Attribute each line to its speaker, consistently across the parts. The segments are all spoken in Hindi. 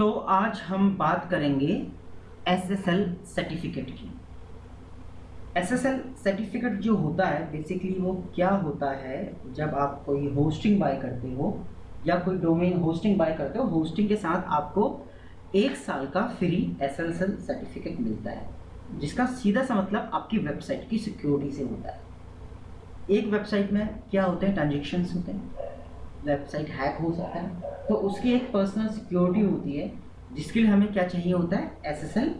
Speaker 1: तो आज हम बात करेंगे एसएसएल सर्टिफिकेट की। एसएसएल सर्टिफिकेट जो होता है बेसिकली वो क्या होता है, जब आप कोई होस्टिंग बाय करते हो, या कोई डोमेन होस्टिंग बाय करते हो होस्टिंग के साथ आपको एक साल का फ्री एसएसएल सर्टिफिकेट मिलता है, जिसका सीधा सा मतलब आपकी वेबसाइट की सिक्योरिटी से होता है। एक वेबसाइट में क्या होते हैं ट्रांजेक्शन्स होते हैं? वेबसाइट हैक हो सकता है। तो उसकी एक पर्सनल सिक्योरिटी होती है, जिसके लिए हमें क्या चाहिए होता है? एसएसएल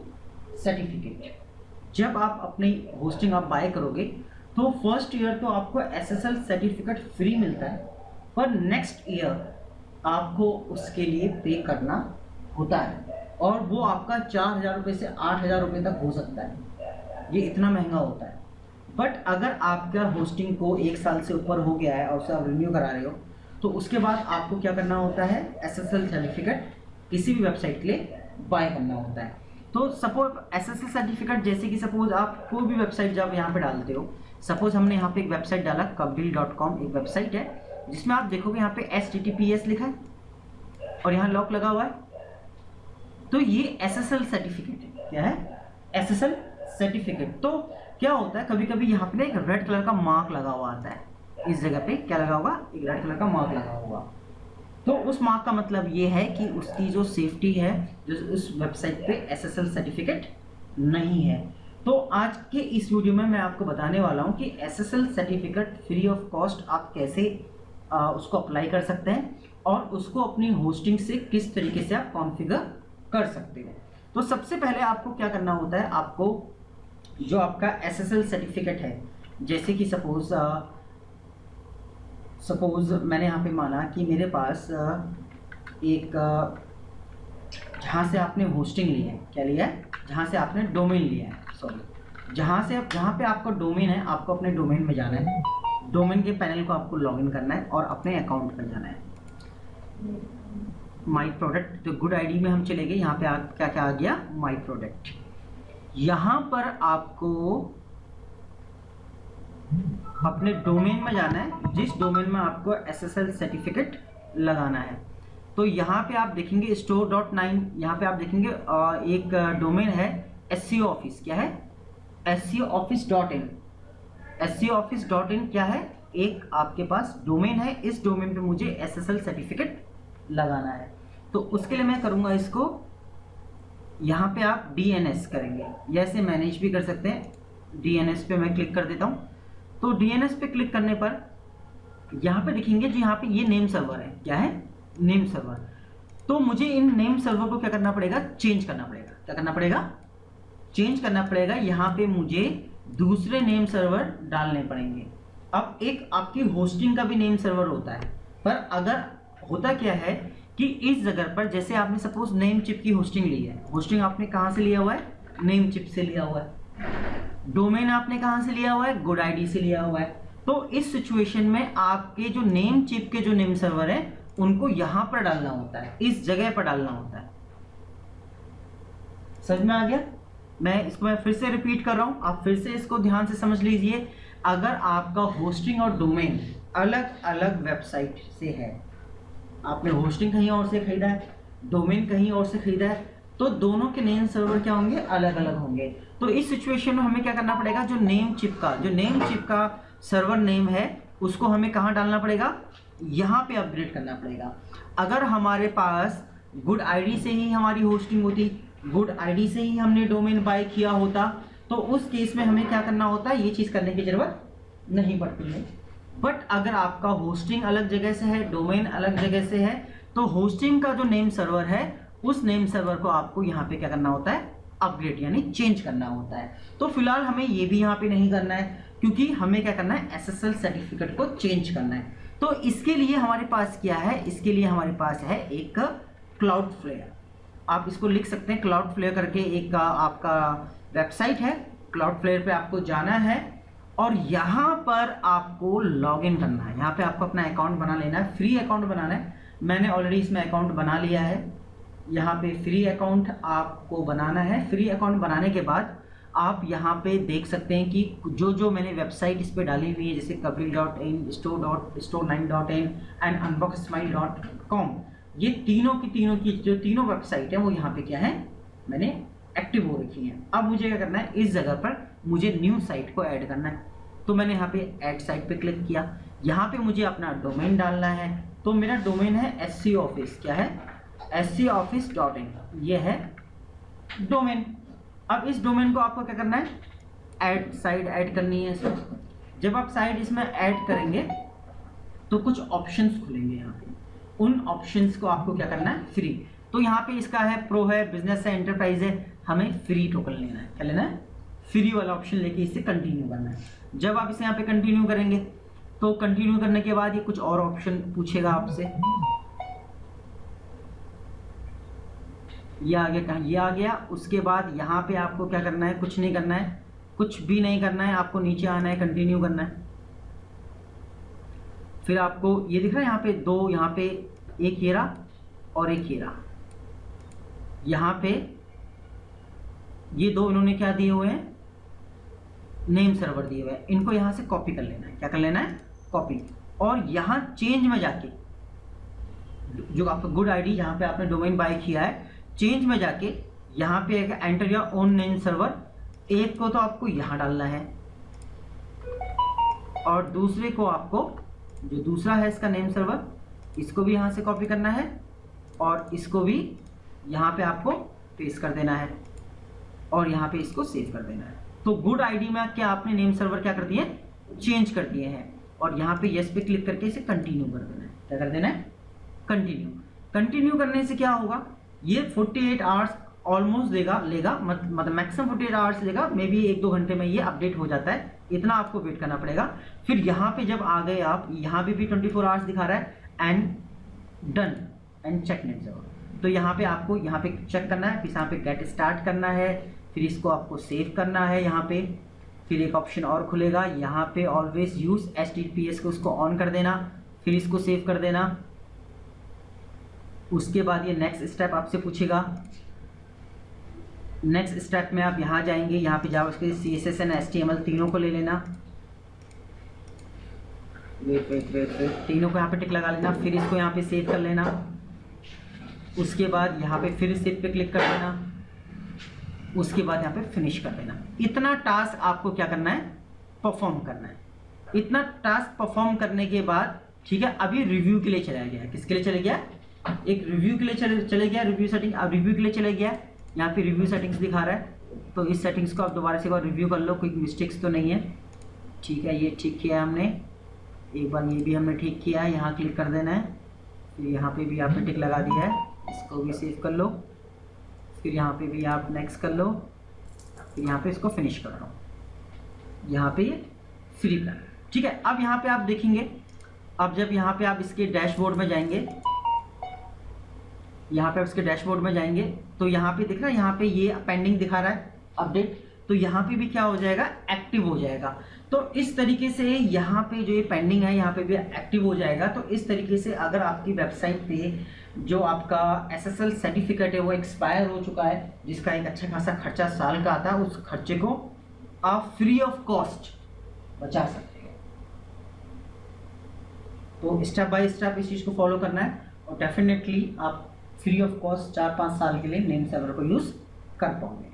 Speaker 1: सर्टिफिकेट जब आप अपनी होस्टिंग आप बाय करोगे तो फ़र्स्ट ईयर तो आपको एसएसएल सर्टिफिकेट फ्री मिलता है, पर नेक्स्ट ईयर आपको उसके लिए पे करना होता है, और वो आपका चार हज़ार रुपये से आठ हज़ार रुपये तक हो सकता है। ये इतना महँगा होता है। बट अगर आपका होस्टिंग को एक साल से ऊपर हो गया है और उसे आप रिन्यू करा रहे हो तो उसके बाद आपको क्या करना होता है? एसएसएल सर्टिफिकेट किसी भी वेबसाइट के लिए बाय करना होता है। तो सपोज़ एसएसएल सर्टिफिकेट जैसे कि सपोज़ आप कोई भी वेबसाइट जब यहाँ पे डालते हो सपोज़ हमने यहाँ पे एक वेबसाइट डाला कॉम एक वेबसाइट है, जिसमें आप देखोगे यहाँ पे एस लिखा है और यहाँ लॉक लगा हुआ है। तो ये एसएसएल सर्टिफिकेट है। क्या है? एसएसएल सर्टिफिकेट तो क्या होता है? कभी कभी यहाँ पे एक रेड कलर का मार्क लगा हुआ आता है। इस जगह पे क्या लगा होगा? एक रेड कलर का मार्क लगा हुआ तो उस मार्क का मतलब ये है कि उसकी जो सेफ्टी है जो उस वेबसाइट पे एसएसएल सर्टिफिकेट नहीं है। तो आज के इस वीडियो में मैं आपको बताने वाला हूँ कि SSL certificate free of cost आप कैसे आ, उसको अप्लाई कर सकते हैं और उसको अपनी होस्टिंग से किस तरीके से आप कॉन्फ़िगर कर सकते हो। तो सबसे पहले आपको क्या करना होता है आपको जो आपका एसएसएल सर्टिफिकेट है जैसे कि सपोज़ सपोज़ मैंने यहाँ पे माना कि मेरे पास एक जहाँ से आपने होस्टिंग ली है क्या लिया है? जहाँ से आपने डोमेन लिया है सॉरी जहाँ से आप जहाँ पे आपका डोमेन है आपको अपने डोमेन में जाना है. डोमेन के पैनल को आपको लॉगिन करना है और अपने अकाउंट पर जाना है. माई प्रोडक्ट तो गुड आईडी में हम चले गए यहाँ पे आ, क्या क्या आ गया? माई प्रोडक्ट यहाँ पर आपको अपने डोमेन में जाना है, जिस डोमेन में आपको एसएसएल सर्टिफिकेट लगाना है। तो यहाँ पे आप देखेंगे स्टोर डॉट नाइन यहाँ पे आप देखेंगे एक डोमेन है एस ऑफ़िस क्या है? S office dot in S office dot in क्या है? एक आपके पास डोमेन है, इस डोमेन पे मुझे एसएसएल सर्टिफिकेट लगाना है। तो उसके लिए मैं करूँगा इसको, यहाँ पे आप डीएनएस करेंगे। या इसे मैनेज भी कर सकते हैं। डीएनएस पे मैं क्लिक कर देता हूँ। तो डीएनएस पे क्लिक करने पर यहाँ पे दिखेंगे जो, यहाँ पे ये नेम सर्वर है। क्या है? नेम सर्वर तो मुझे इन नेम सर्वर को क्या करना पड़ेगा? चेंज करना पड़ेगा। क्या करना पड़ेगा? चेंज करना पड़ेगा। यहाँ पे मुझे दूसरे नेम सर्वर डालने पड़ेंगे। अब एक आपकी होस्टिंग का भी नेम सर्वर होता है। पर अगर होता क्या है कि इस जगह पर जैसे आपने सपोज़ नेम चिप की होस्टिंग ली है। होस्टिंग आपने कहाँ से लिया हुआ है? नेम चिप से लिया हुआ है। डोमेन आपने कहाँ से लिया हुआ है? गुड आईडी से लिया हुआ है। तो इस सिचुएशन में आपके जो नेम चिप के जो नेम सर्वर है, उनको यहाँ पर डालना होता है। इस जगह पर डालना होता है। समझ में आ गया? मैं इसको मैं फिर से रिपीट कर रहा हूँ। आप फिर से इसको ध्यान से समझ लीजिए। अगर आपका होस्टिंग और डोमेन अलग अलग वेबसाइट से है, आपने होस्टिंग कहीं और से खरीदा है डोमेन कहीं और से खरीदा है तो दोनों के नेम सर्वर क्या होंगे? अलग अलग होंगे। तो इस सिचुएशन में हमें क्या करना पड़ेगा? जो नेम चिप का, जो नेम चिप का सर्वर नेम है, उसको हमें कहाँ डालना पड़ेगा? यहाँ पे अपग्रेड करना पड़ेगा। अगर हमारे पास गुड आईडी से ही हमारी होस्टिंग होती गुड आईडी से ही हमने डोमेन बाय किया होता तो उस केस में हमें क्या करना होता? ये चीज़ करने की ज़रूरत नहीं पड़ती है। बट अगर आपका होस्टिंग अलग जगह से है डोमेन अलग जगह से है तो होस्टिंग का जो नेम सर्वर है उस नेम सर्वर को आपको यहाँ पे क्या करना होता है? अपग्रेड यानी चेंज करना होता है। तो फ़िलहाल हमें ये भी यहाँ पे नहीं करना है, क्योंकि हमें क्या करना है? एसएसएल सर्टिफिकेट को चेंज करना है। तो इसके लिए हमारे पास क्या है? इसके लिए हमारे पास है एक क्लाउड फ्लेयर आप इसको लिख सकते हैं। क्लाउड फ्लेयर करके एक, आपका वेबसाइट है। क्लाउड फ्लेयर पे आपको जाना है और यहाँ पर आपको लॉगिन करना है। यहाँ पे आपको अपना अकाउंट बना लेना है। फ्री अकाउंट बनाना है। मैंने ऑलरेडी इसमें अकाउंट बना लिया है। यहाँ पे फ्री अकाउंट आपको बनाना है। फ्री अकाउंट बनाने के बाद आप यहाँ पे देख सकते हैं कि जो जो मैंने वेबसाइट इस पर डाली हुई है, जैसे Kapil dot in, store dot, store nine dot in and unbox smile dot com ये तीनों की तीनों की जो तीनों वेबसाइट है, वो यहाँ पे क्या है? मैंने एक्टिव हो रखी है। अब मुझे क्या करना है? इस जगह पर मुझे न्यू साइट को ऐड करना है। तो मैंने यहाँ पे ऐड साइट पे क्लिक किया। यहाँ पे मुझे अपना डोमेन डालना है। तो मेरा डोमेन है एस ऑफ़िस क्या है? S C office dot in ये है डोमेन अब इस डोमेन को आपको क्या करना है? ऐड साइड ऐड करनी है इसमें। जब आप साइड इसमें ऐड करेंगे तो कुछ ऑप्शंस खुलेंगे यहाँ पे। उन ऑप्शंस को आपको क्या करना है? फ्री तो यहाँ पे इसका है प्रो है बिज़नेस है एंटरप्राइज है। हमें फ्री टोकन लेना है। क्या लेना है? फ्री वाला ऑप्शन लेके इसे कंटिन्यू करना है। जब आप इसे यहाँ पे कंटिन्यू करेंगे तो कंटिन्यू करने के बाद ये कुछ और ऑप्शन पूछेगा आपसे। ये आ गया कहा, ये आ गया। उसके बाद यहाँ पे आपको क्या करना है? कुछ नहीं करना है। कुछ भी नहीं करना है। आपको नीचे आना है कंटिन्यू करना है। फिर आपको ये दिख रहा है यहाँ पे दो, यहाँ पे एक हीरा और एक हीरा यहाँ पे ये दो इन्होंने क्या दिए हुए हैं? नेम सर्वर दिए हुए हैं। इनको यहाँ से कॉपी कर लेना है। क्या कर लेना है? कॉपी और यहाँ चेंज में जाके, जो आपका गुड आईडी जहाँ पे आपने डोमेन बाय किया है चेंज में जाके यहाँ पे एक एंटर या ओन नेम सर्वर एक को तो आपको यहाँ डालना है। और दूसरे को आपको, जो दूसरा है इसका नेम सर्वर इसको भी यहाँ से कॉपी करना है और इसको भी यहाँ पे आपको पेस्ट कर देना है और यहाँ पे इसको सेव कर देना है। तो गुड आईडी में क्या आपने नेम सर्वर क्या कर दिए? चेंज कर दिए हैं। और यहाँ पे यस पे क्लिक करके इसे कंटिन्यू कर देना है। क्या कर देना है? कंटिन्यू कंटिन्यू करने से क्या होगा? ये 48 आवर्स ऑलमोस्ट देगा, लेगा मतलब मैक्सिमम 48 आवर्स लेगा मे बी एक दो घंटे में ये अपडेट हो जाता है, इतना आपको वेट करना पड़ेगा। फिर यहाँ पे जब आ गए आप, यहाँ पे भी 24 फोर आवर्स दिखा रहा है and done and check net ज़रूर तो यहाँ पे आपको, यहाँ पे चेक करना है, फिर यहाँ पे गेट स्टार्ट करना है, फिर इसको आपको सेव करना है यहाँ पे, फिर एक ऑप्शन और खुलेगा, यहाँ पे ऑलवेज यूज़ एच को उसको ऑन कर देना, फिर इसको सेव कर देना। उसके बाद ये नेक्स्ट स्टेप आपसे पूछेगा। नेक्स्ट स्टेप में आप यहाँ जाएँगे, यहाँ पे जाओ, उसके C S S N S T M L तीनों को ले लेना। वेट वेट वेट वेट तीनों को यहाँ पे टिक लगा लेना, फिर इसको यहाँ पे सेव कर लेना। उसके बाद यहाँ पे फिर सेव पे क्लिक कर देना। उसके बाद यहाँ पे फिनिश कर देना। इतना टास्क आपको क्या करना है? परफॉर्म करना है। इतना टास्क परफॉर्म करने के बाद, ठीक है, अभी रिव्यू के लिए चला गया किसके लिए चला गया एक रिव्यू के लिए चले चले गया रिव्यू सेटिंग अब रिव्यू के लिए चले गया। यहाँ पे रिव्यू सेटिंग्स दिखा रहा है। तो इस सेटिंग्स को आप दोबारा से एक बार रिव्यू कर लो, कोई मिस्टेक्स तो नहीं है। ठीक है, ये ठीक किया हमने। एक बार ये भी हमने ठीक किया है, यहाँ क्लिक कर देना है। फिर यहाँ पे भी आपने टिक लगा दिया है। इसको भी सेव कर लो। फिर यहाँ पे भी आप नेक्स्ट कर लो। फिर यहाँ पे इसको फिनिश कर लो। यहाँ पे फ्री कर ठीक है, अब यहाँ पे आप देखेंगे। अब जब यहाँ पे आप इसके डैशबोर्ड में जाएँगे यहाँ पे उसके डैशबोर्ड में जाएँगे। तो यहाँ पे दिख रहा है, यहाँ पे ये पेंडिंग दिखा रहा है अपडेट तो यहाँ पे भी क्या हो जाएगा? एक्टिव हो जाएगा। तो इस तरीके से यहाँ पे जो ये पेंडिंग है, यहाँ पे भी एक्टिव हो जाएगा। तो इस तरीके से अगर आपकी वेबसाइट पे जो आपका एसएसएल सर्टिफिकेट है, वो एक्सपायर हो चुका है, जिसका एक अच्छा खासा खर्चा साल का आता है, उस खर्चे को आप फ्री ऑफ़ कॉस्ट बचा सकते हैं। तो स्टेप बाय स्टेप इस चीज़ को फॉलो करना है और डेफिनेटली आप फ्री ऑफ़ कॉस्ट चार पाँच साल के लिए नेम सर्वर को यूज़ कर पाओगे।